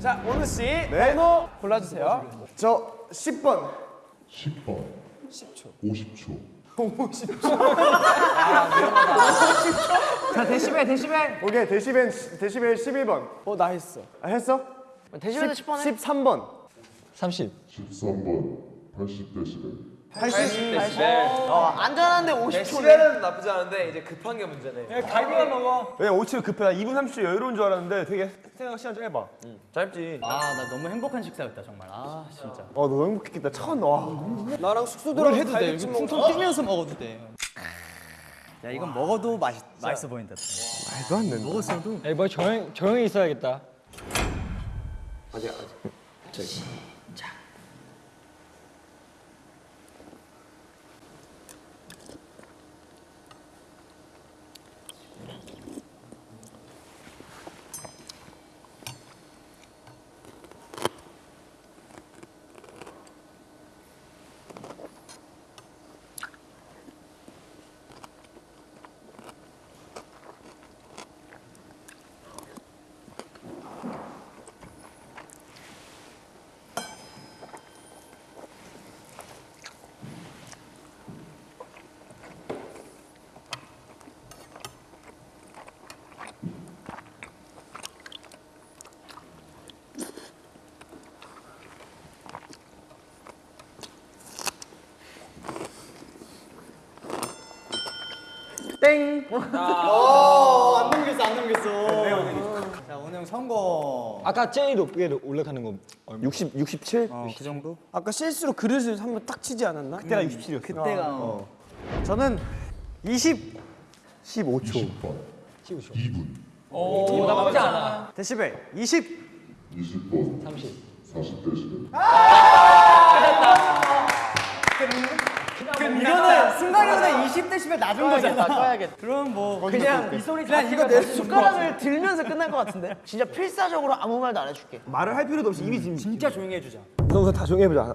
자, 원우 씨 번호 골라주세요. 저 10번. 10번. 10초. 50초. 자, 데시벨, 데시벨. 오케이 데시벨 데시벨 11번. 어, 나 했어. 아, 했어? 데시벨도 10번 해? 13번 30 13번 80데시벨 80 어, 안전한데 50초네. 데시벨은 나쁘지 않은데 이제 급한 게 문제네. 갈비만 먹어. 왜 5초 급해 2분 30초 여유로운 줄 알았는데 되게 생각 시간 짧아 짧지. 아 나 너무 행복한 식사였다 정말. 아 진짜. 어 너무 행복했겠다. 천 와. 나랑 숙소 들어 해도 돼? 여기 퉁퉁 뛰면서 먹어도 돼 야 이건 먹어도 맛있, 맛있어 보인다. 말도 안 된다. 먹었어도. 에이 뭐 조용, 조용히 있어야겠다 안 넘겼어 안 넘겼어. 자 오늘 성공 아까 제일 높게 올라가는 거 얼마? 60, 67? 어, 그 정도? 아까 실수로 그릇을 한 번 딱 치지 않았나? 그때가 67이었어. 그때가. 어. 저는 20 15초. 20번. 2분. 오, 나쁘지 않아. 데시벨 20 20번. 30 40 데시벨 이거는 순간적으로 20대시면 낮은 거잖아. 꺼야겠다. 그럼 뭐 그냥 이 소리 그냥 이거 내 숟가락을 들면서 끝날 것 같은데? 진짜 필사적으로 아무 말도 안 해줄게. 말을 할 필요도 없이 이미 지금 진짜 조용히 해주자. 우선 우선 다 조용히 해보자.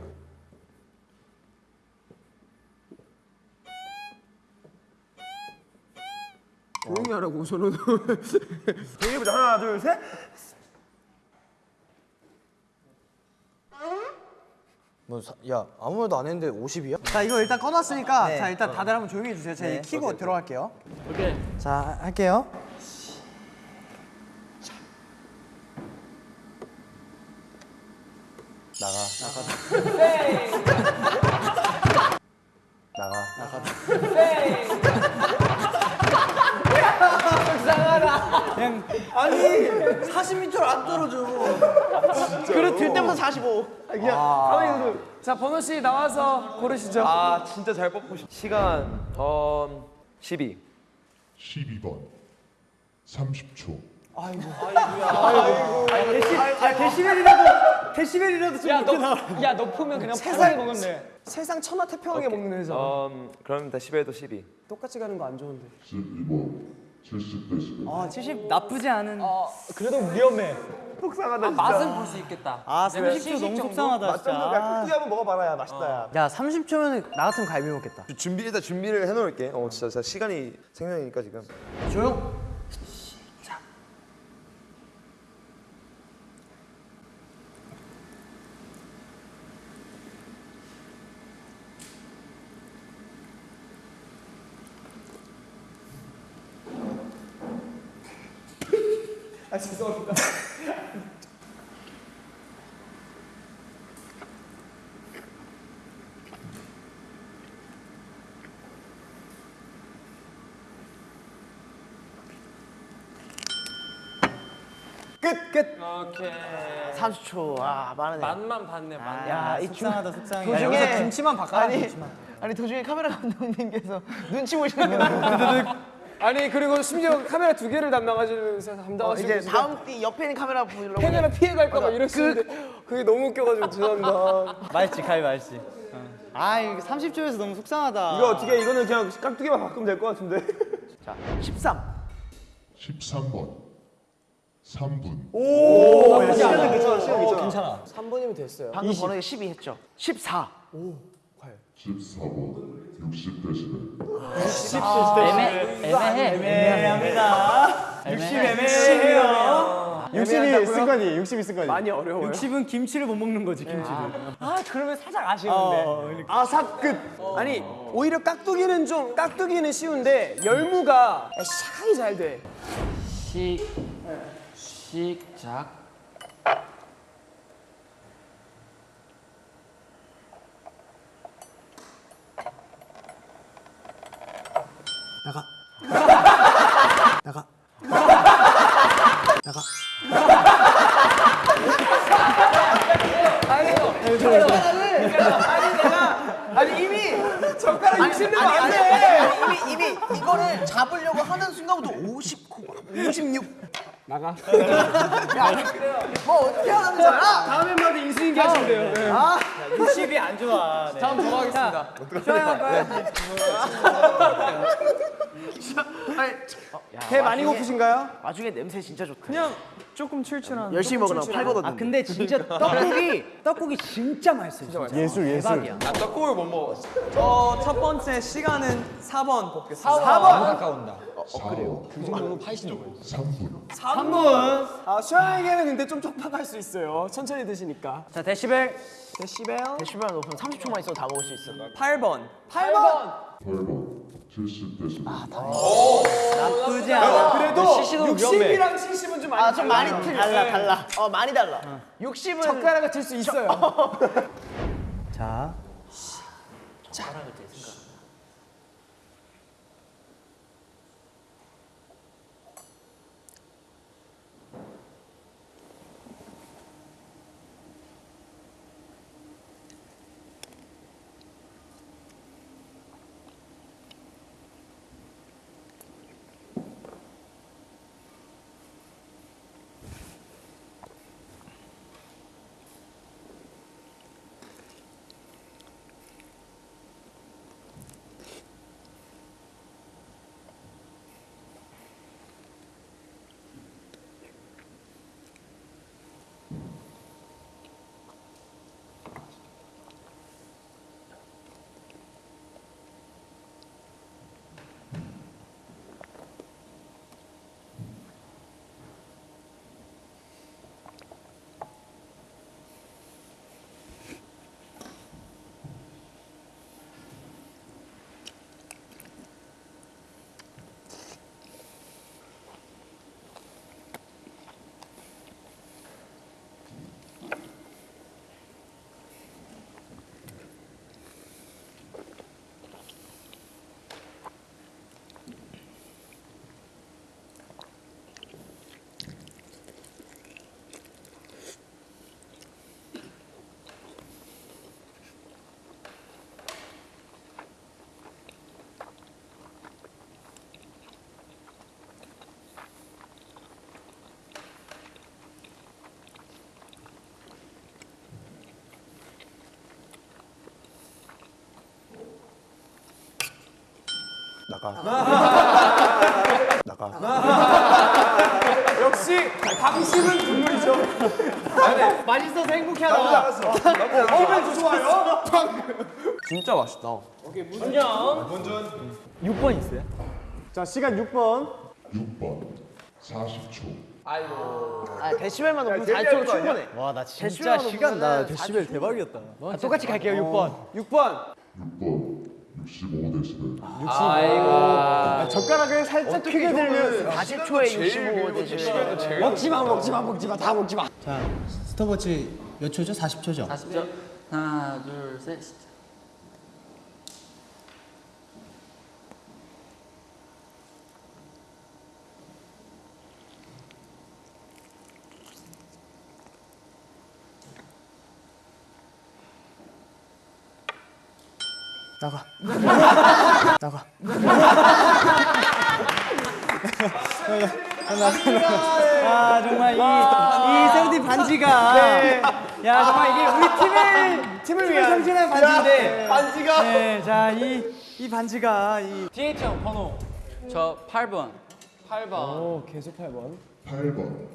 조용히 하라고 저는. 조용히 해보자. 하나 둘셋 야 아무 말도 안 했는데 50이야? 자 이거 일단 꺼놨으니까 네. 자 일단 다들 한번 조용히 해주세요. 제가 키고 들어갈게요. 오케이 자 할게요. 나가 나가 나가 아니 40m를 안 떨어져. 그릇 들 때부터 45자 번호 씨 나와서 고르시죠. 아 진짜 잘 뽑고 싶. 시간 어 12. 12번 30초 아 데시벨이라도 데시벨이라도 좀 높게 나와. 야너 보면 그냥 세상에 먹으면 돼 세상 천하 태평하게 먹는 회사. 음 그럼 데시벨도 12. 똑같이 가는 거 안 좋은데. 12번 70 데시벨 아 70 나쁘지 않은 그래도 위험해 속상하다 진짜 맛은 볼 수 있겠다. 아 30초 너무 속상하다 진짜 야 크게 한번 먹어봐라 야 맛있다 야 야 30초면 나 같으면 갈비 먹겠다. 준비 일단 준비를 해놓을게. 어 진짜, 진짜 시간이 생명이니까 지금. 조용. 아 죄송합니다. 끝! 끝! 30초. 아 많으네 맛만 봤네 맛. 야, 이 속상하다 속상해. 도중에- 야, 김치만 바꿔라 아니 김치만. 아니 도중에 카메라 감독님께서 눈치 보시는 거 아니 그리고 심지어 카메라 두 개를 담당하시면서 담당하시고 이제 계시고. 다음 띠 옆에 있는 카메라 보려고 카메라 피해 갈까 봐 이러시는데 그게 너무 웃겨가지고 죄송합니다. 맛있지 가위 맛있지 아 이거 30초에서 너무 속상하다. 이거 어떻게 이거는 그냥 깍두기만 바꾸면 될 것 같은데. 13 13번 3분 시간은 괜찮아, 시간 괜찮아. 괜찮아. 3분이면 됐어요. 방금 번호가 12 했죠? 14. 14번 60데시벨 애매해. 60 애매해요. 60이 습관이, 60이 습관이. 많이 어려워요. 60은 김치를 못 먹는 거지, 김치를. 아 그러면 살짝 아쉬운데. 아삽 끝. 아니 오히려 깍두기는 좀 깍두기는 쉬운데 열무가 샤이 잘 돼. 식, 시작. 아니 이미 젓가락 60대 아니, 안 아니, 돼. 아니, 이미 이미 이거를 잡으려고 하는 순간부터 50, 56. 나가. 뭐 어떻게 하는 거야? 다음에 마다 인수인계 하시면 돼요. 네. 60이 안 좋아. 네. 다음 넘어가겠습니다. 배 많이 고프신가요? 와중에 냄새 진짜 좋다. 그냥 조금 출출한. 열심히 먹으라 8번 아, 근데 진짜 떡국이, 떡국이 진짜 맛있어요. 진짜. 예술, 예술. 대박이야. 어, 첫 번째 시간은 4번 뽑겠습니다. 가까운다. 4번 그 정도로 파이시는 거예요. 3분 3분. 아, 수영에게는 근데 좀 촉박할 수 있어요. 천천히 드시니까. 자, 데시벨. 데시벨 데시벨 높으면 30초만 있어도 다 먹을 수 있어. 8번. 8번. 8번 70데시벨 나쁘지 않아. 그래도 CC도 위험해. 60이랑 70은 좀 많이 아, 좀 많이 틀려. 달라, 달라. 어, 많이 달라. 60은 젓가락을 들 수 있어요. 자, 역시 방심은 국물이죠. 맛있어서 행복해하다. 기분 좋아요. 진짜 맛있다. 6번 있어요? 자, 시간 6번. 6번 40초 아, 데시벨만 높으면 제일 4초로 거 아니야? 충분해. 와, 나 진짜 시간 나 데시벨 대박이었다. 아, 똑같이 갈게요, 6번. 6번. 6번 65데시벨 아, 젓가락을 살짝 크게 들면 40초에 65 데시벨. 먹지 마, 먹지 마, 먹지 마, 다 먹지 마. 자, 스톱워치 몇 초죠? 40초죠? 40초 하나 둘셋 나가. 나가. 아 정말 이, 이 세우디 반지가. 야 정말 이게 우리 팀을 팀을 위한 상징하는 반지인데. 반지가. 네자이 이 반지가 이. DH 형 번호. 저 8번. 8번. 오, 계속 8번. 8번.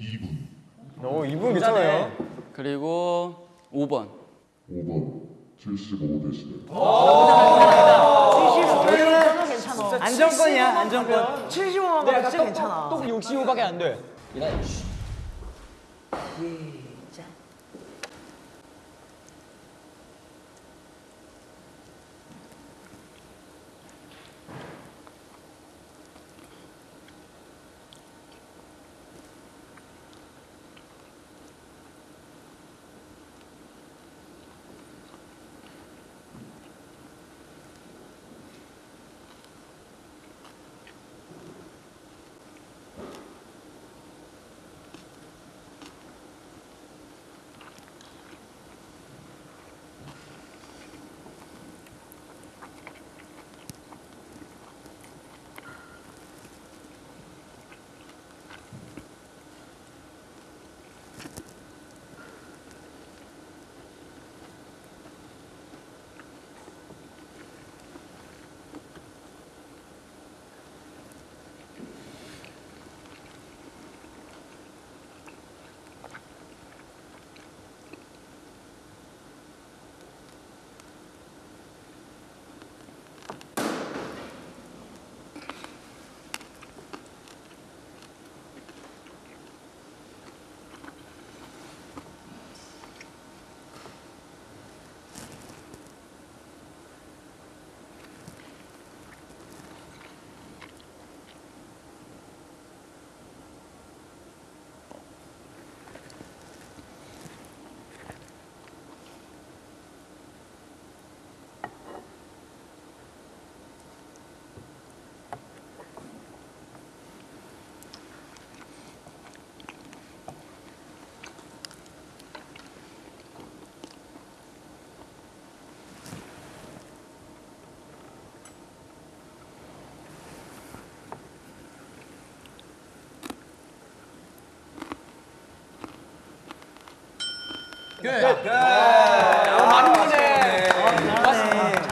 2분. 오 이분 괜찮아요. 그리고 5번. 5번 75데시벨 안정권이야 안정권. 75만 가 진짜 괜찮아. 또 65밖에 안 돼.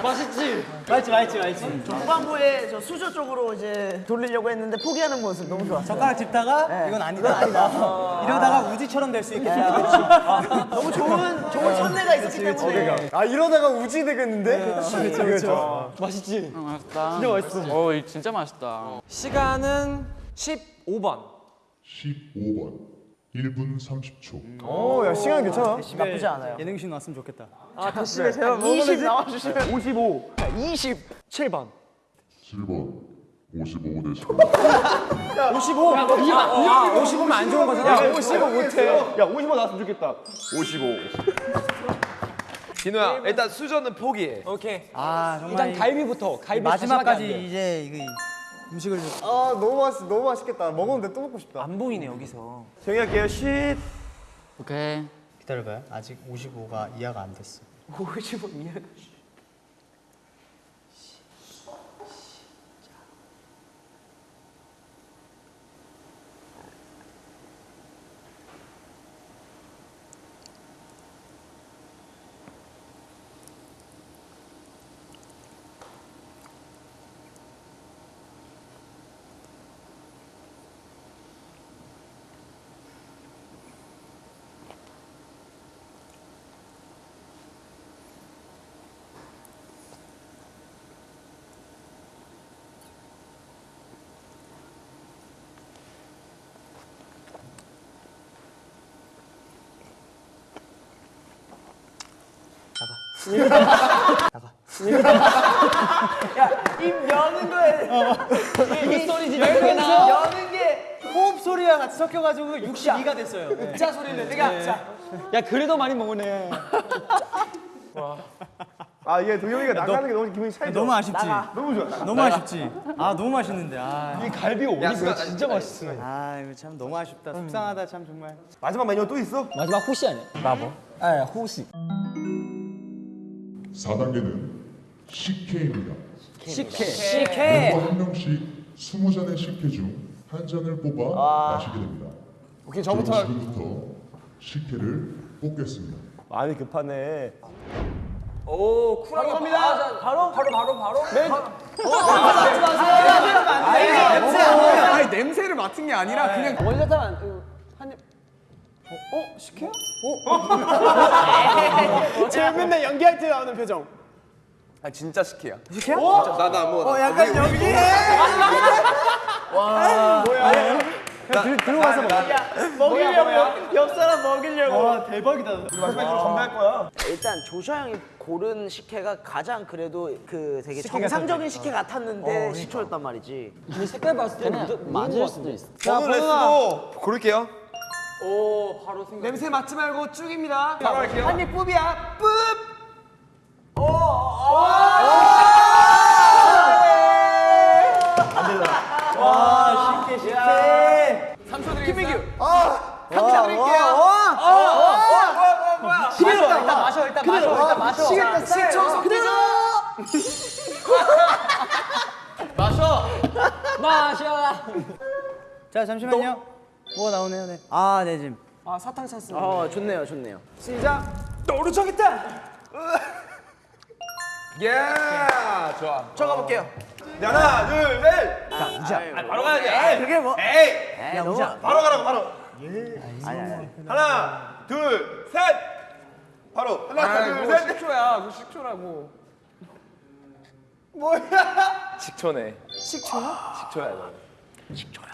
맛있지? 맛있지 맛있지 맛있지 중반부에 저 수저 쪽으로 이제 돌리려고 했는데 포기하는 모습 너무 좋았어. 젓가락 짚다가 이건 아니다 이러다가 우지처럼 될 수 있겠다 너무 좋은 좋은 선례가 있었기 때문에. 아 이러다가 우지 되겠는데? 그렇죠 그렇죠. 맛있지? 어, 맛있다. 진짜 맛있어. 어, 이 진짜 맛있다. 시간은 15번. 15번 1분 30초 오 야 시간 괜찮아. 나쁘지 않아요. 예능신 왔으면 좋겠다 아 대시벨 제가 20 나와주시면 55. 27번. 7번 55데시벨 55. 아 55면 안 좋은 거잖아. 55 못해. 야 55 나왔으면 좋겠다. 55. 진호야 일단 수저는 포기해. 오케이. 아 정말 일단 이- 갈비부터. 갈비 마지막까지 이제 이거 음식을 좀아 너무 맛있 너무 맛있겠다. 먹었는데 또 먹고 싶다. 안 보이네 여기서 정리 할게요. 쉿. 오케이. 기다려봐요 아직 55가 이해가 안 됐어 55 이해가. 입 여는 거에 이 소리지 나 여는 게 호흡 소리와 같이 섞여가지고 62가 됐어요 네. 자 소리를 내가 자. 야 그래도 많이 먹으네. 아 이게 동영이가 나가는 게 너무 기분이 차이죠. 너무 아쉽지 너무 좋아. 너무 아쉽지 아 너무 맛있는데 아, 이 갈비가 어디서 진짜 맛있어. 아 이거 참 너무 아쉽다 속상하다 참 정말 마지막 메뉴 또 있어? 마지막 호시 아니야? 나뭐? 아 호시. 4단계는 식혜입니다 식혜. 식혜. 멤버 한 명씩 20잔의 식혜 중한 잔을 뽑아 마시게 됩니다 오케이 저부터. 지금부터 식혜를 뽑겠습니다 많이 급하네. 오거 갑니다. 바로 바로 바로 바로. 맨. 냄새 아니 냄새를 맡은 게 아니라 그냥 원래 한입 어? 식혜야? 어? 제 맨날 연기할 때 나오는 표정. 아 진짜 식혜야. 식혜야? 나도 안 먹어. 어, 약간 연기해. 와. 뭐야? 들어가서 먹어. 먹이려고. 옆 사람 먹이려고. 와 대박이다. 마지막으로 건배할 거야. 일단 조슈아 형이 고른 식혜가 가장 그래도 그 되게 정상적인 식혜 같았는데 식초였단 말이지. 근데 색깔 봤을 때는 맞을 수도 있어. 저는 레스도 고를게요. 오 바로 생각. 냄새 맡지 말고 쭉입니다. 바로 할게요. 한입 뿌비야. 뿌. 와, 식혜 식혜. 3초 드리겠습니다. 김민규. 아, 감사 드릴게요. 시겠다. 일단 마셔. 일단 마셔. 일단 마셔. 시겠다. 식초 그대로. 마셔. 자 잠시만요. 뭐가 나오네요. 네. 아, 네 지금. 아, 사탕 찼습니다. 어 좋네요 좋네요. 시작. 노르정했다. 예, 좋아. 저 가 볼게요. 네, 하나, 둘, 셋. 자, 우자. 바로 가야지. 에이, 그게 뭐? 에이. 야 너무 바로 가라고, 바로. 하나, 둘, 셋. 바로. 하나, 둘, 셋. 식초야. 그 식초라고. 식초네. 식초야? 식초야, 너.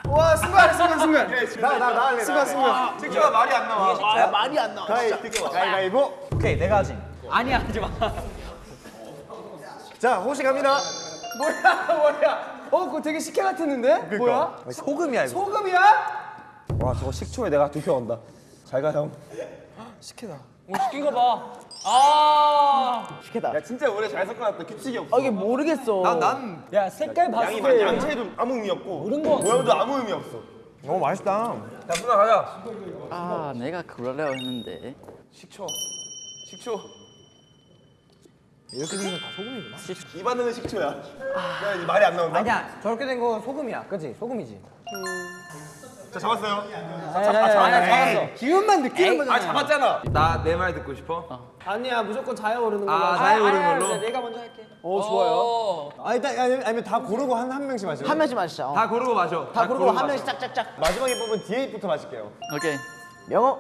와, 순간 순간 순간. 나, 나, 나 할래. 순간 순간. 식초가 말이 안 나와. 야, 말이 안 나와. 진짜. 가위바위보. 오케이, 내가 하지. 아니야 하지 마. 자, 호시 갑니다. 뭐야 뭐야? 어, 그거 되게 식혜 같았는데? 뭐야? 소금이야, 이거. 소금이야? 와, 저거 식초에 내가 두표 온다. 잘 가, 형. 식혜다. 오 시킨 거 봐. 아. 야, 진짜 우리 잘 섞어놨다. 규칙이 없어. 아 이게 모르겠어. 난, 난 야 색깔 봤을 양이 때 양채도 아무 의미 없고 모양도 아무 의미 없어. 너무 맛있다. 자, 누나 가자. 아 내가 그러려고 했는데. 식초. 식초. 이렇게 되면 다 소금이구나. 입안에는 식초야. 야, 이제 말이 안 나온다. 아니야. 저렇게 된거 소금이야. 그지? 소금이지. 자, 잡았어요. 잡았어. 기운만 느끼는 아, 거잖아. 잡았잖아. 나 내 말 듣고 싶어? 아니야, 무조건 자야 오르는 걸로. 아, 자유 오르는 걸로. 내가 먼저 할게. 어, 좋아요. 오. 아, 일단 아니, 아니면 다 고르고 한 한 명씩 마셔. 한 명씩 마시자. 어. 다 고르고 마셔. 다 고르고 한 명씩 짝짝짝. 마지막에 뽑은 디에이부터 마실게요. 오케이. 명호.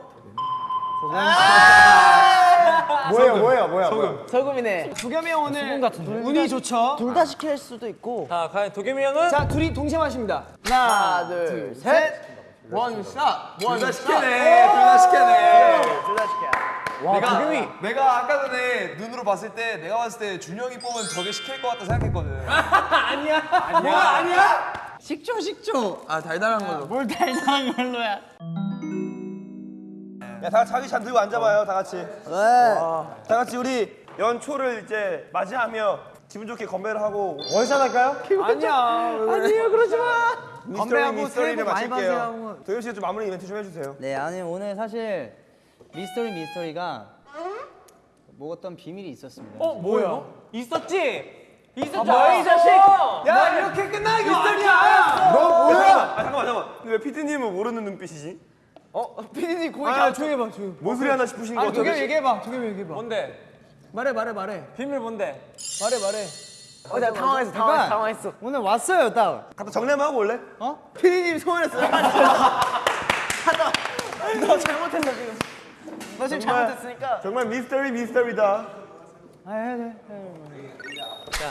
뭐예요, 뭐예요, 뭐야? 소금. 소금이네. 두겸이 형 오늘 운이 좋죠? 둘 다 시킬 수도 있고. 자 과연 도겸이 형은 자, 둘이 동시에 마십니다. 하나, 둘, 셋. 원샷. 둘다 시켜네. 둘 다 시켜네. 둘 다 시켜. 내가 도겸이. 내가 아까 전에 눈으로 봤을 때 내가 봤을 때 준영이 뽑은 저게 시킬 것 같다 생각했거든. 아니야. 뭐야, 아니야? 식초 식초. 아 달달한 걸로. 뭘 달달한 걸로야. 야, 다 같이 자기 잔 들고 앉아봐요, 다 같이. 네. 다 같이 우리 연초를 이제 맞이하며 기분 좋게 건배를 하고 원샷 할까요? 아니야. 아니요, 그러지 마. 미스터리 건배하고 미스터리를 새해 복 많이. 받으세요. 도현 씨가 좀 마무리 이벤트 좀 해주세요. 네, 아니 오늘 사실 미스터리 미스터리가 뭐 어떤 비밀이 있었습니다. 어, 뭐야? 있었지. 있었지. 뭐야, 이 자식? 야, 이렇게 끝나는 거 아니야. 너 뭐야? 아, 잠깐만, 잠깐만. 근데 왜 피디님은 모르는 눈빛이지? 어, 피디님 고개 아, 조용히 해봐, 조용히. 뭔 소리 하나 싶으신 거 같아요. 도겸 얘기해봐, 도겸 얘기해봐. 뭔데? 말해, 말해, 말해. 비밀 뭔데? 말해, 말해. 어, 나 당황했어, 당황했어, 당황했어. 오늘 왔어요, 딱. 갖다 정리 한번 하고 올래? 피디님 소원했어. 너 잘못했어, 지금. 너 지금 잘못했으니까. 정말 미스터리 미스터리다. 아, 해, 해.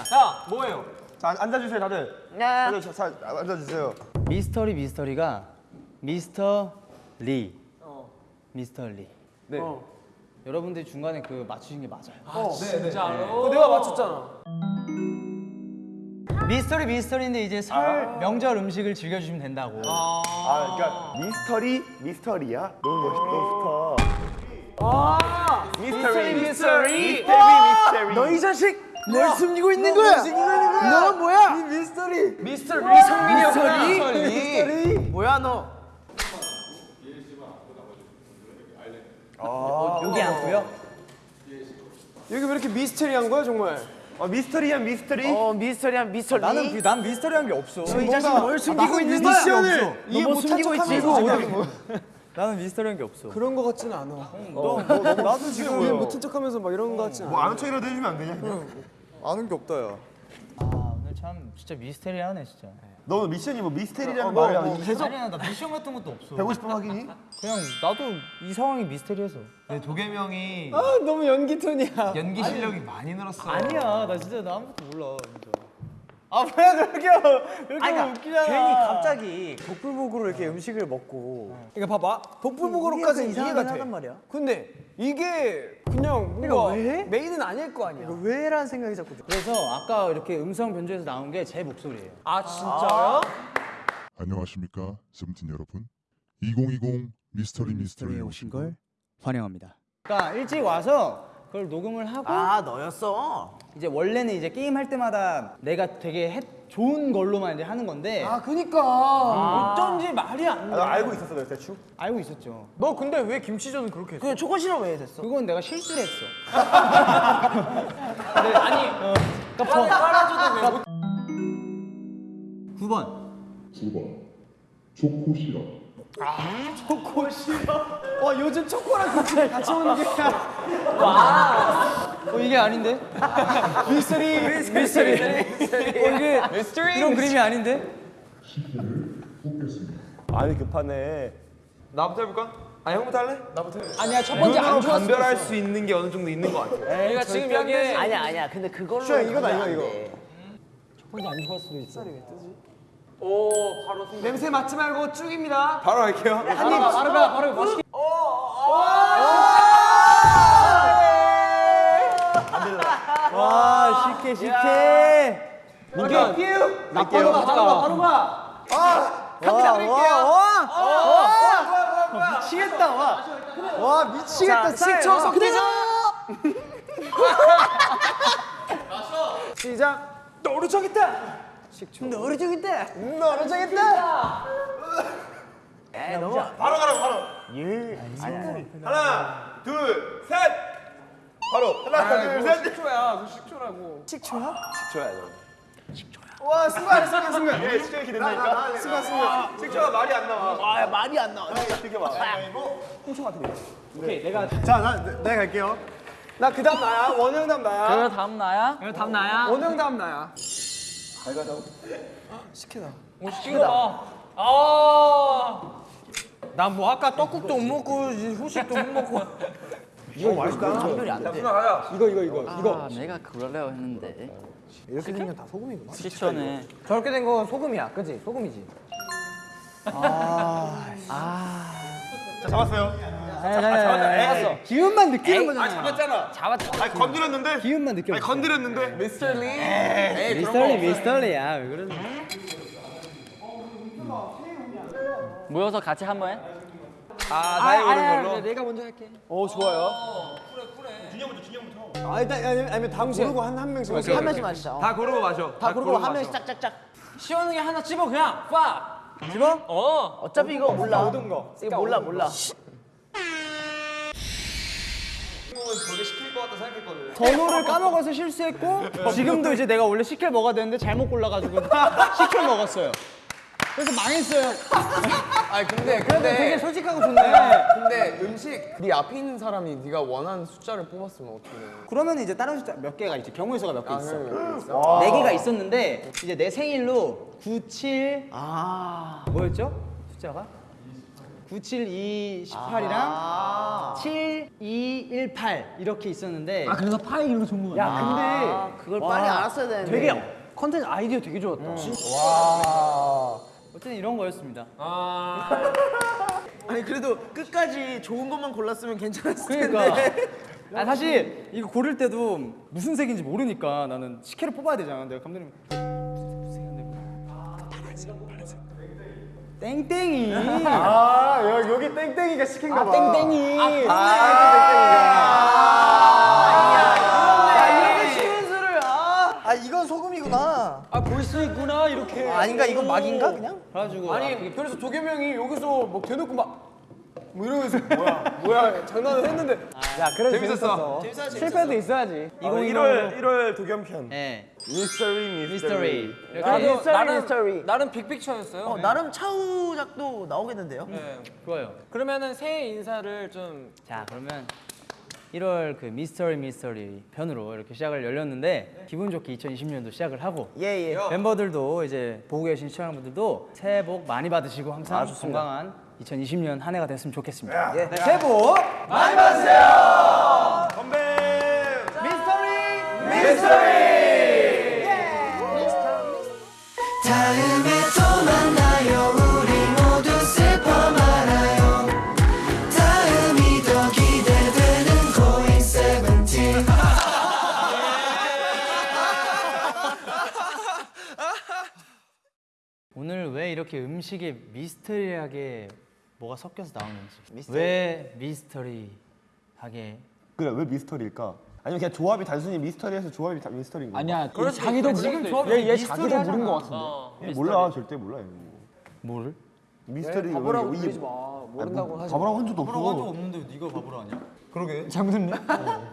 자, 뭐예요? 자, 앉- 앉아주세요, 다들. 야. 다들 자, 자, 앉아주세요. 미스터리 미스터리가 미스터 리. 미스터 리. 네. 여러분들이 중간에 그 맞추신 게 맞아요. 그거 내가 맞췄잖아. 미스터리 미스터리인데 이제 설 명절 음식을 즐겨주시면 된다고. 아, 그러니까 미스터리 미스터리야. 너무 멋있다. 아, 미스터리 미스터리. 미스터리 미스터리. 너이 자식 뭘 숨기고 있는 거야? 너 뭐야? 미스터리. 미스터리 성민이 미스터리? 뭐야 너? 여기 앉고요. 여기 왜 이렇게 미스터리한 거야, 정말? 어, 미스터리야 미스터리. 어 미스터리한 미스터리. 나는 그, 난 미스터리한 게 없어. 너이 자식 뭘 숨기고 있는 거야? 미션을 이해 못한 숨기고 있지? 나는 미스터리한 게 없어. 그런 거 같지는 않아. 너, 너, 너, 나도 지금 이해 못한 척하면서 막 이런 거 같지는 뭐 않아. 아는 척이라도 해주면 안 되냐? 아는 게 없다 야. 아, 오늘 참 진짜 미스테리하네 진짜. 너는 미션이 뭐 미스테리라는 어, 말이야. 뭐 계속 아니야 나 미션 같은 것도 없어. 150번 확인이? 그냥 나도 이 상황이 미스테리해서. 도겸형이 아 너무 연기 톤이야. 연기 실력이 많이 늘었어. 아니야 나 진짜 나 아무것도 몰라. 진짜. 아 뭐야 그렇게 그렇게 하면 웃기잖아. 괜히 갑자기 복불복으로 이렇게 음식을 먹고. 그러니까 봐봐 복불복으로까지 이해가 돼. 말이야. 근데 이게 그냥 뭔가 메인은 아닐 거 아니야. 왜라는 생각이 자꾸 들. 그래서 아까 이렇게 음성 변조해서 나온 게 제 목소리예요. 아 진짜요? 안녕하십니까 세븐틴 여러분 2020 미스터리 미스터리에 오신 걸 환영합니다. 그러니까 일찍 와서 그걸 녹음을 하고 아 너였어. 이제 원래는 이제 게임 할 때마다 내가 되게 해- 좋은 걸로만 이제 하는 건데 아 그니까 어쩐지 말이 안 아, 돼. 나 알고 있었어, 너 대충. 알고 있었죠. 너 근데 왜 김치전은 그렇게 했어? 그 초코 시럽 왜 됐어? 그건 내가 실수를 했어. 빨아줘도 9번. 9번 초코 시럽 초코 싫어. 와 요즘 초코랑 김치 같이 먹는 게 와. 어 이게 아닌데? 미스터리 미스터리. 어 이게 이런 그림이 아닌데? 아니 급하네. 나부터 해볼까? 아 형부터 할래? 나부터 해. 아니야 첫 번째 안 좋았어. 감별할 수 있는 게 어느 정도 있는 것 같아. 내가 지금 여기에 아니야 아니야. 근데 그걸로. 슈아, 이거다, 이거, 이거. 오 바로 생각. 냄새 맡지 말고 쭉입니다. 바로 할게요. 바로 가 바로 가 바로 멋있게. 와 쉽게 쉽게. 이게 나 바로 가 바로 가 바로 가. 아 갑니다 드릴게요. 미치겠다 와. 와 미치겠다. 식초 섞이죠. 시작. 너를 저겠다. 식초. 너를 저겠다. 너를 저겠다. 바로 가라고, 바로. 예. 하나, 둘, 셋. 바로. 하나, 둘, 셋. 식초야. 그 식초라고. 식초야, 너. 와 순간 순간 순간. 예, 식초 이렇게 된다니까. 순간 순간. 식초가 말이 안 나와. 아 말이 안 나와. 이렇게 봐. 오케이 내가 자, 나 내가 갈게요. 나 그 다음 나야. 원영 다음 나야. 그럼 다음 나야. 이거 답 나야. 원영 다음 나야. 오 시키다. 아. 나뭐 아까 떡국도 못 먹고 후식도 못 먹고. 이거 맛있다. 감별이 안 돼. 이거 이거 이거 아 내가 그러려고 했는데. 이렇게 생긴 다 소금이구나. 시초네. 저렇게 된 건 소금이야, 그지? 소금이지. 잡았어요. 잡았어. 기운만 느끼는 거잖아. 잡았잖아. 잡았다. 아니, 건드렸는데? 기운만 느껴. 아니, 건드렸는데? 미스터 리 미스터리야 왜 그러는? 모여서 같이 한번 해. 아 나이 오는 걸로. 내가 먼저 할게. 오 좋아요. 아 일단 아니면, 다음 고르고 한 한 명씩. 오케이, 한. 명씩 마시자. 어. 다 고르고 마셔. 다 고르고 한. 명씩 짝짝짝. 시원하게 하나 집어 그냥. 빠. 집어? 어. 어차피 이거 몰라. 모든 거. 이거 몰라 몰라. 저게 시킬 것 같다 생각했거든. 번호를 까먹어서 실수했고 지금도 이제 내가 원래 시킬 먹어야 되는데 잘못 골라가지고 시킬 먹었어요. 그래서 망했어요. 아니 근데 그래도 되게 근데 솔직하고 좋네. 근데 음식 네 앞에 있는 사람이 네가 원하는 숫자를 뽑았으면 어떻게 돼? 그러면 이제 다른 숫자 몇 개가 있지 경우의 수가 몇개 아, 있어. 있어? 네 개가 있었는데 이제 내 생일로 97 아. 뭐였죠? 숫자가? 972 18이랑 7218 이렇게 있었는데 아 그래서 파이 이런 거 좋은 거야. 야 아, 그걸 빨리 알았어야 되는데. 근데 되게 컨텐츠 아이디어 되게 좋았다. 음. 와. 어쨌든 이런 거였습니다. 아니 그래도 끝까지 좋은 것만 골랐으면 괜찮았을 그러니까. 텐데. 아 사실 이거 고를 때도 무슨 색인지 모르니까 나는 식혜를 뽑아야 되잖아. 내가 감독님 무슨 색인데? 땡땡이. 아 여기, 땡땡이가 시킨가 봐. 땡땡이. 아 이렇게 쉬운 수를 아. 아 이건 소금이구나. 아 볼 수 있구나 이렇게. 아, 아닌가 이건 막인가 그냥? 그래가지고 아니 그래서 도겸형이 여기서 뭐 대놓고 막. 뭐 이러면서 뭐야 뭐야 장난을 했는데 야 그래도 재밌었어 실패도 있어야지 아, 1월, 1월 도겸편. 네. 미스터리, 미스터리. 나도 나는 미스터리. 나름 빅픽처였어요. 어 나름 차우작도 나오겠는데요? 네. 좋아요. 그러면은 새해 인사를 좀 자 그러면 1월 그 미스터리 미스터리 편으로 이렇게 시작을 열렸는데 기분 좋게 2020년도 시작을 하고 예, 예. 멤버들도 이제 보고 계신 시청자분들도 새해 복 많이 받으시고 항상 아. 건강한 2020년 한 해가 됐으면 좋겠습니다. 예. 네, 새해 복 다음에 또 만나요. 우리 모두 슬퍼 말아요. 다음이 더 기대되는 고잉 세븐틴. 오늘 왜 이렇게 음식에 미스터리하게 뭐가 섞여서 나오는지 왜 미스터리하게 그래 왜 미스터리일까? 아니면 그냥 조합이 단순히 미스터리해서 조합이 다 미스터리인 거야? 아니야. 그래 자기도 지금 얘, 얘 자기도 모른 것 같은데. 몰라 절대 몰라 얘는 뭐를? 미스터리 네, 바보라고 왜- 그러지 이- 마. 아니, 모른다고 뭐, 하지 바보라고 한 적도 없어 없는데 네가 바보로 하냐? 그러게 장군님?